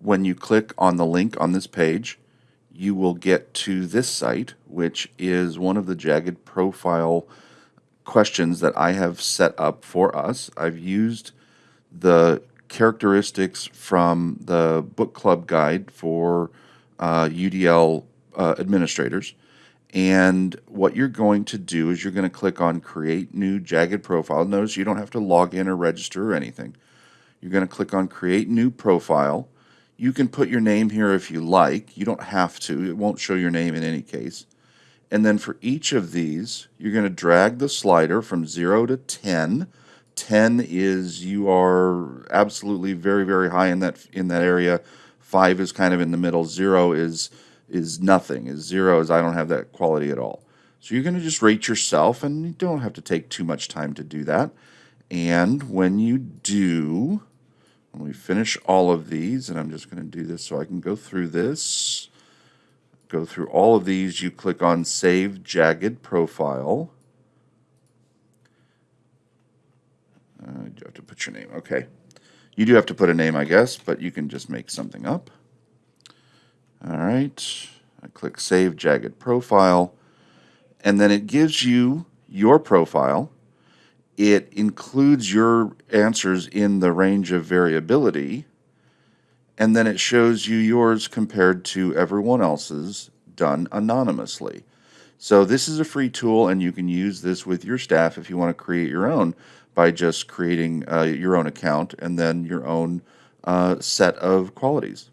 when you click on the link on this page, you will get to this site, which is one of the Jagged profile questions that I have set up for us. I've used the characteristics from the book club guide for uh, UDL uh, administrators. And what you're going to do is you're going to click on Create New Jagged Profile. Notice you don't have to log in or register or anything. You're going to click on Create New Profile. You can put your name here if you like. You don't have to. It won't show your name in any case. And then for each of these, you're going to drag the slider from 0 to 10. 10 is you are absolutely very, very high in that in that area. 5 is kind of in the middle. 0 is is nothing. Is 0 is I don't have that quality at all. So you're going to just rate yourself, and you don't have to take too much time to do that. And when you do, when we finish all of these, and I'm just going to do this so I can go through this, go through all of these, you click on Save Jagged Profile. Uh, you have to put your name. Okay. You do have to put a name, I guess, but you can just make something up. All right. I click Save Jagged Profile. And then it gives you your profile. It includes your answers in the range of variability. And then it shows you yours compared to everyone else's done anonymously. So this is a free tool, and you can use this with your staff if you want to create your own by just creating uh, your own account and then your own uh, set of qualities.